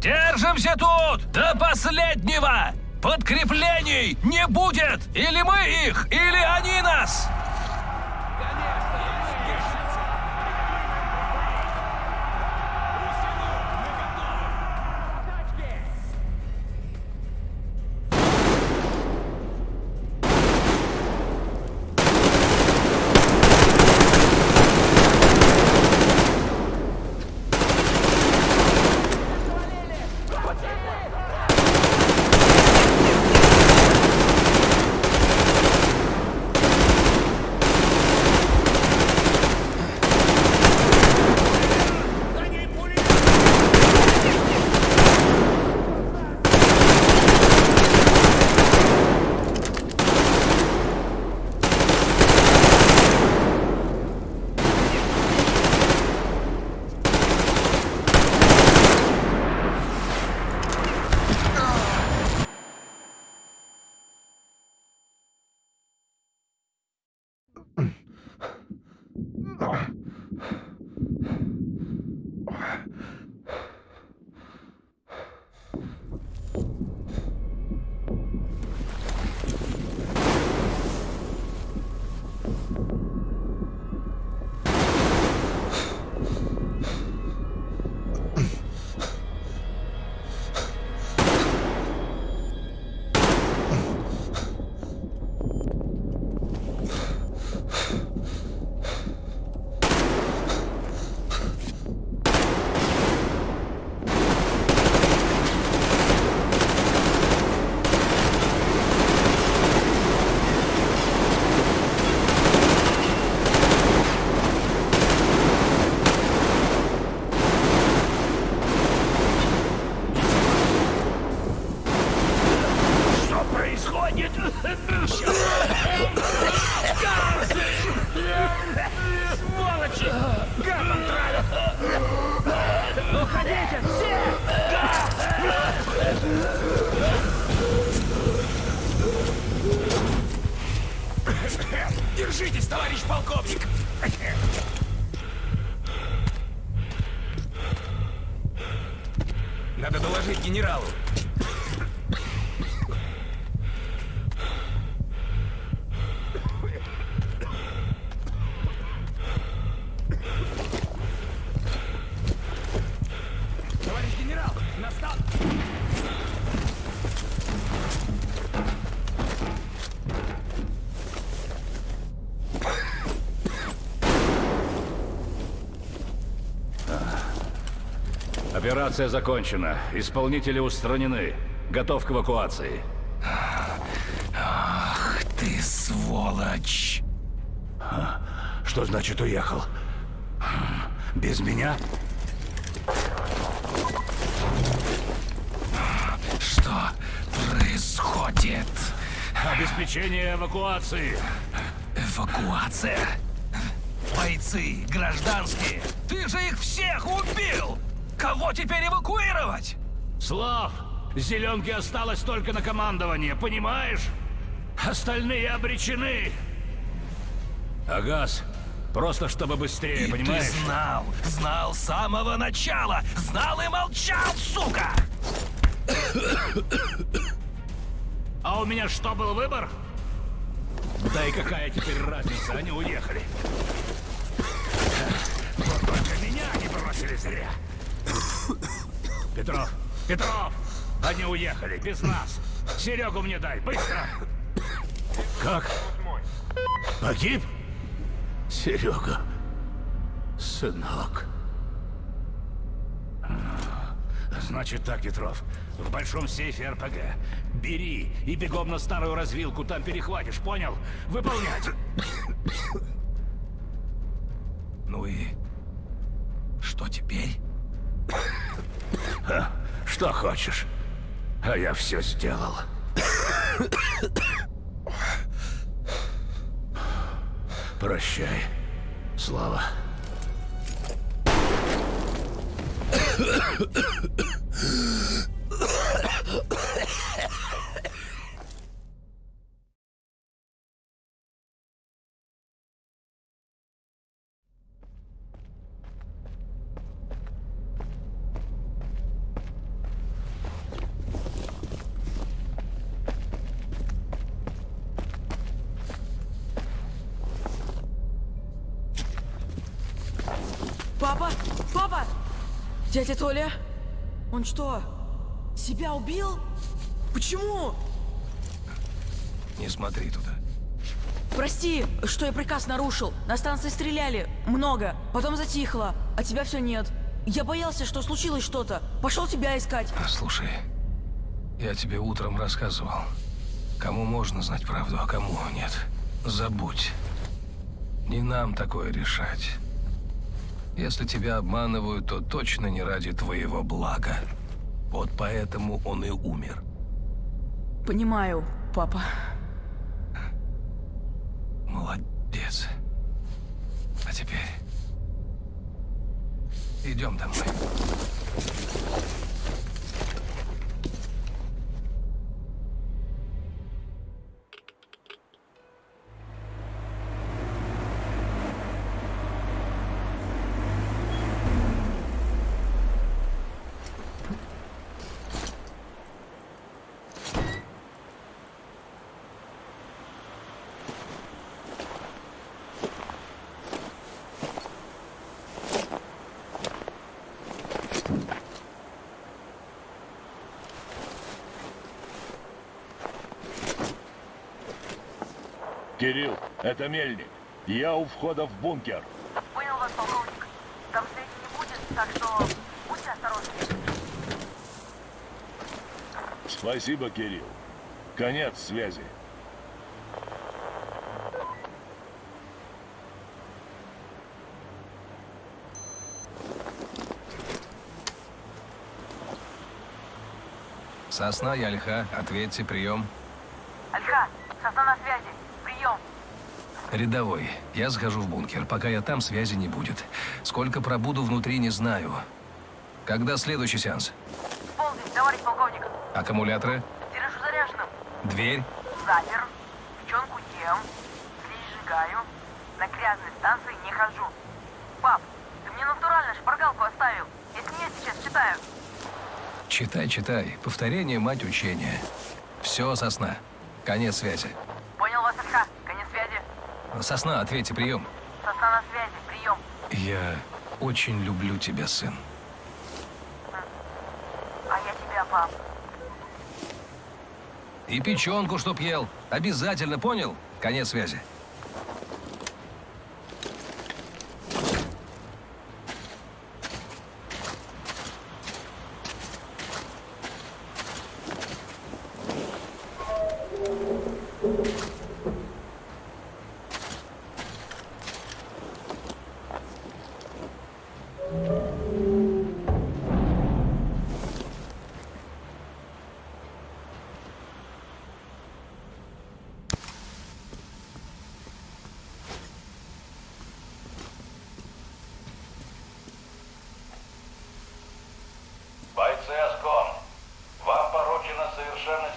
Держимся тут до последнего! Подкреплений не будет! Или мы их, или они нас! Операция закончена. Исполнители устранены. Готов к эвакуации. Ах ты, сволочь! Что значит уехал? Без меня? Что происходит? Обеспечение эвакуации. Эвакуация? Бойцы, гражданские, ты же их всех убил! Кого теперь эвакуировать? Слав, зеленки осталось только на командование, понимаешь? Остальные обречены. Агас, просто чтобы быстрее, И понимаешь? ты знал, знал с самого начала, знал и молчал, сука! А у меня что, был выбор? Да и какая теперь разница, они уехали. Вот только меня они бросили зря. Петров, Петров, они уехали без нас. Серегу мне дай, быстро. Как? Погиб? Серега, сынок. Значит так, Петров. В большом сейфе РПГ. Бери и бегом на старую развилку, там перехватишь, понял? Выполнять. Ну и что теперь? Что хочешь. А я все сделал. Прощай, Слава. Слава. Дядя Толя? Он что, себя убил? Почему? Не смотри туда. Прости, что я приказ нарушил. На станции стреляли. Много. Потом затихло. А тебя все нет. Я боялся, что случилось что-то. Пошел тебя искать. А, Слушай, я тебе утром рассказывал. Кому можно знать правду, а кому нет. Забудь. Не нам такое решать. Если тебя обманывают, то точно не ради твоего блага. Вот поэтому он и умер. Понимаю, папа. Молодец. А теперь... Идем домой. Кирилл, это Мельник. Я у входа в бункер. Понял вас, полковник. Там связи не будет, так что будьте осторожны. Спасибо, Кирилл. Конец связи. Сосна и Альха, ответьте, прием. Альха, сосна на связи. Прием. Рядовой, я схожу в бункер. Пока я там, связи не будет. Сколько пробуду внутри, не знаю. Когда следующий сеанс? Полдень, товарищ полковник. Аккумуляторы? Держу заряженным. Дверь? Запер. Печенку ем. Слизь сжигаю. На грязной станции не хожу. Пап, ты мне натурально шпаргалку оставил. Я с нее сейчас читаю. Читай, читай. Повторение, мать учения. Все, сосна. Конец связи. Понял вас, Альха. Конец связи. Сосна, ответьте, прием. Сосна на связи. Прием. Я очень люблю тебя, сын. А я тебя, пап. И печенку, чтоб ел. Обязательно, понял? Конец связи. Совершенно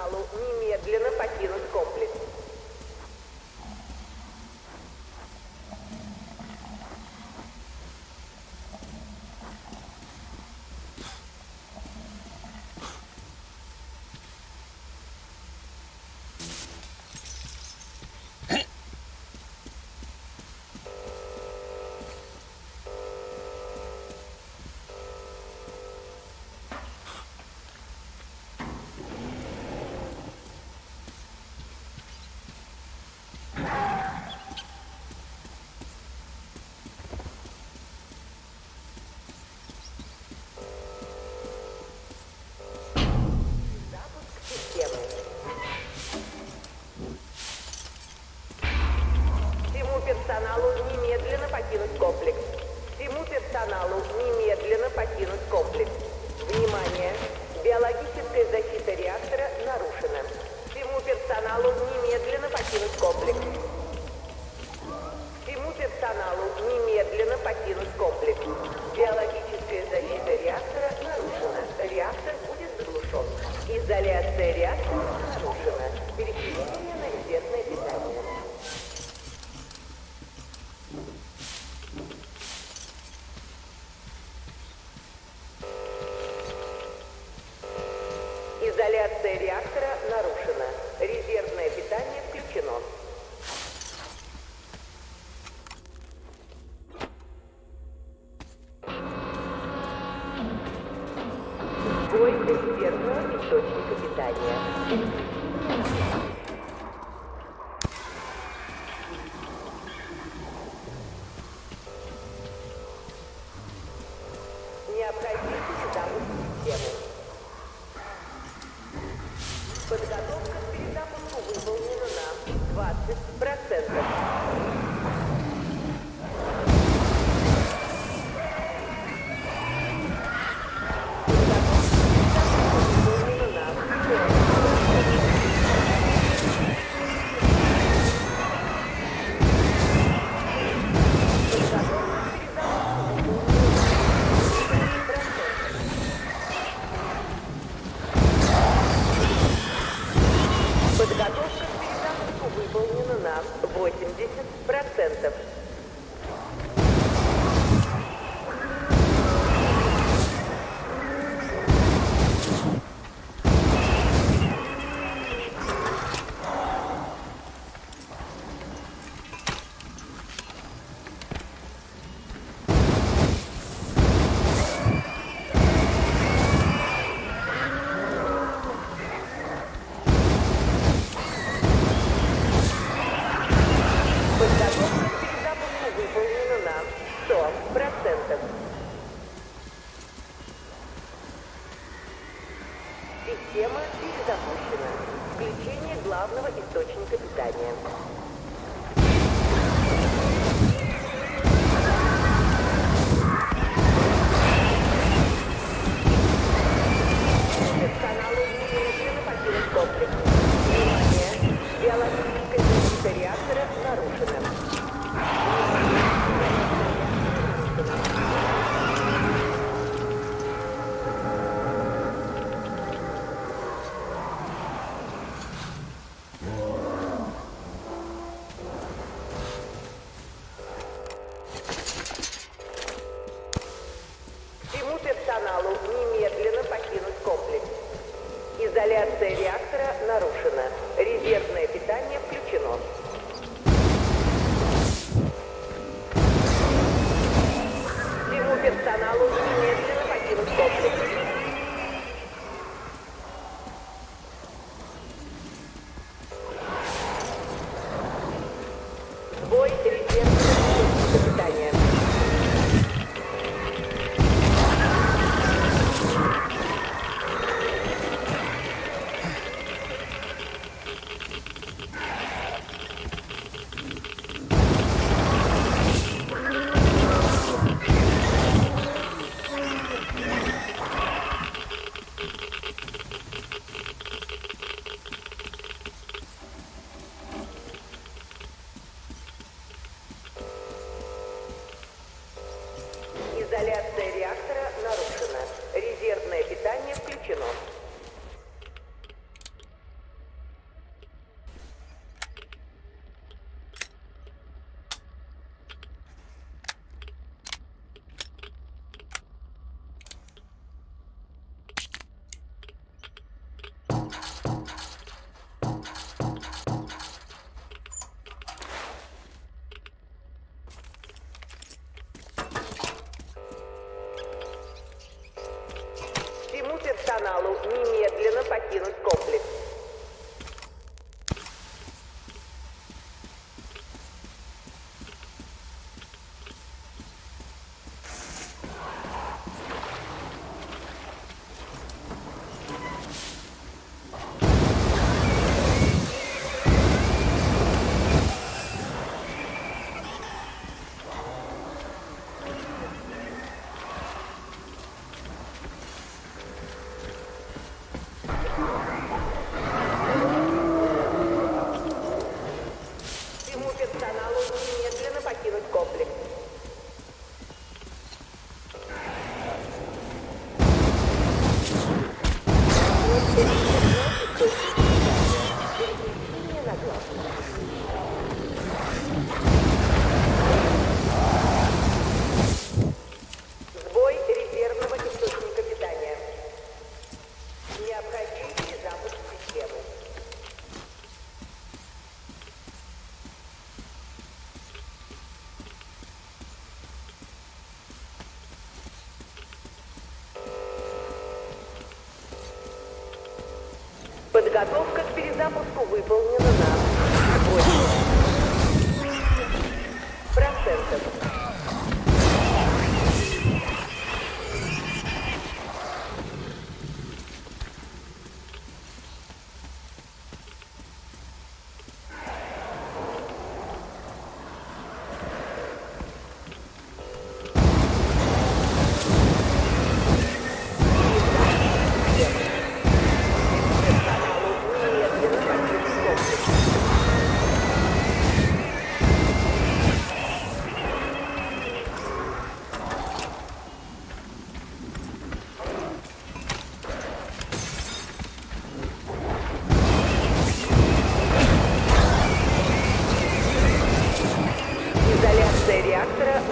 залу немедленно покинуть. Подготовка к перезапуску выполнена на 8 процентов.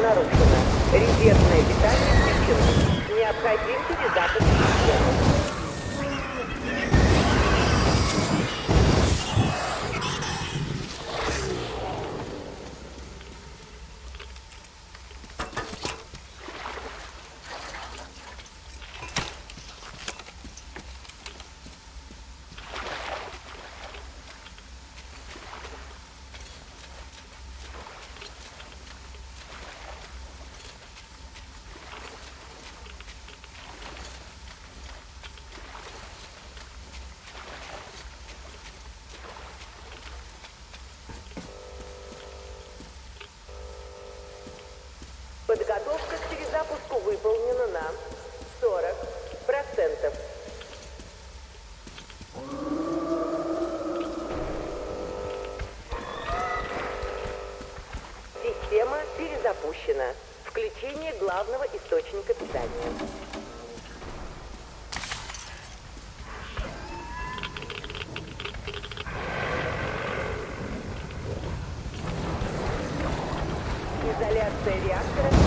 Нарушено. Резервное питание включено. Необходим перезапуск главного источника питания. Изоляция реактора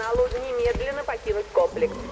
персоналу немедленно покинуть комплекс.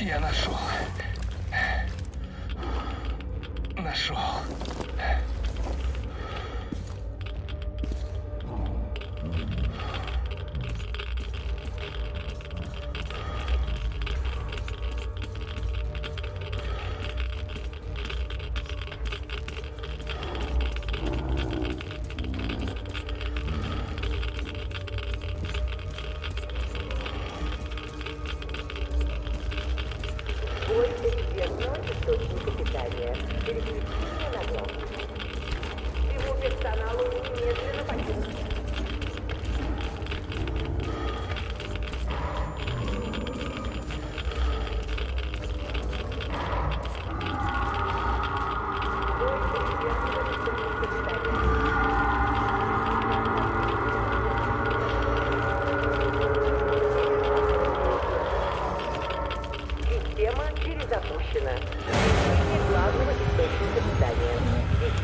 Я нашел. Нашел.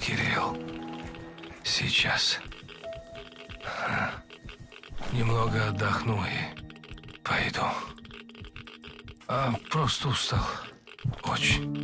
Кирилл. Сейчас. Немного отдохну и пойду. А, просто устал. Очень.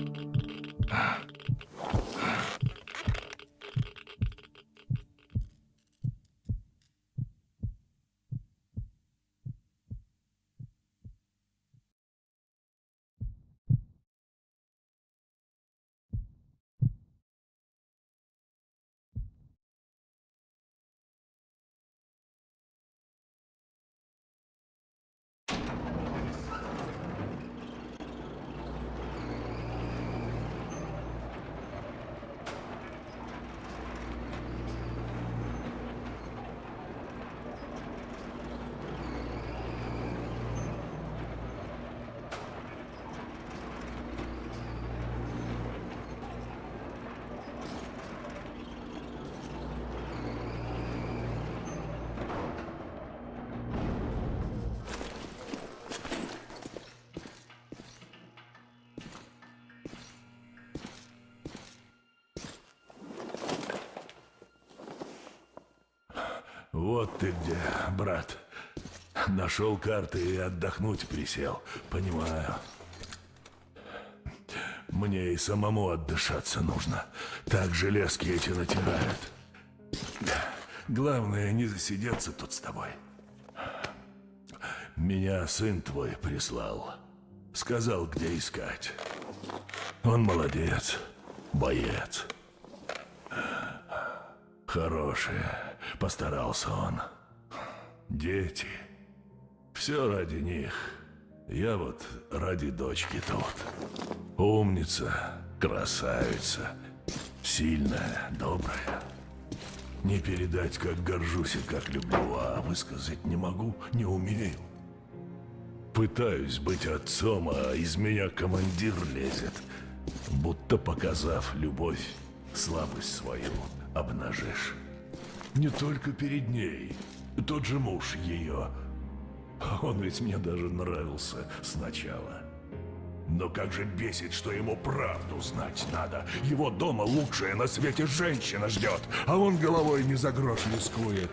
Вот ты где, брат. Нашел карты и отдохнуть присел. Понимаю. Мне и самому отдышаться нужно. Так железки эти натирают. Главное, не засидеться тут с тобой. Меня сын твой прислал. Сказал, где искать. Он молодец. Боец. Хороший. Постарался он. Дети. Все ради них. Я вот ради дочки тут. Умница, красавица, сильная, добрая. Не передать, как горжусь и как люблю, а высказать не могу, не умею. Пытаюсь быть отцом, а из меня командир лезет, будто показав любовь, слабость свою обнажишь. Не только перед ней. Тот же муж ее. Он ведь мне даже нравился сначала. Но как же бесит, что ему правду знать надо. Его дома лучшая на свете женщина ждет, а он головой не за грош рискует.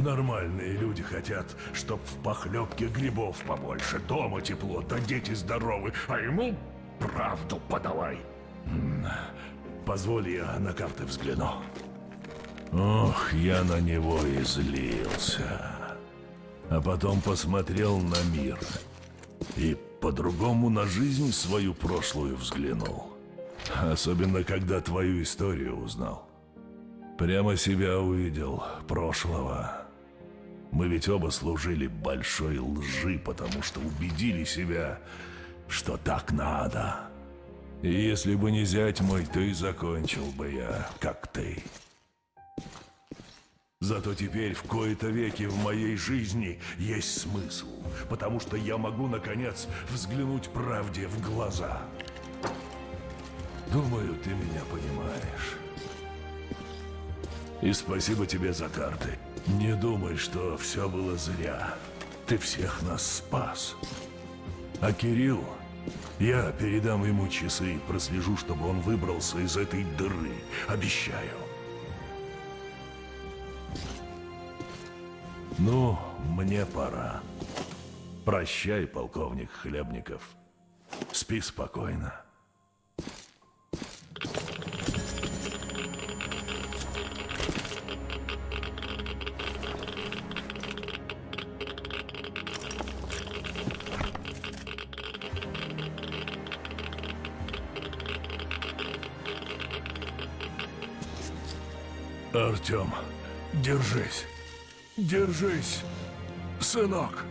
Нормальные люди хотят, чтоб в похлебке грибов побольше, дома тепло, да дети здоровы, а ему правду подавай. Позволь я на карты взгляну. Ох, я на него и злился. А потом посмотрел на мир. И по-другому на жизнь свою прошлую взглянул. Особенно, когда твою историю узнал. Прямо себя увидел, прошлого. Мы ведь оба служили большой лжи, потому что убедили себя, что так надо. И если бы не зять мой, то и закончил бы я, как ты. Зато теперь в кои-то веки в моей жизни есть смысл, потому что я могу, наконец, взглянуть правде в глаза. Думаю, ты меня понимаешь. И спасибо тебе за карты. Не думай, что все было зря. Ты всех нас спас. А Кирилл, я передам ему часы и прослежу, чтобы он выбрался из этой дыры. Обещаю. Ну, мне пора. Прощай, полковник Хлебников. Спи спокойно. Артем, держись. Держись, сынок.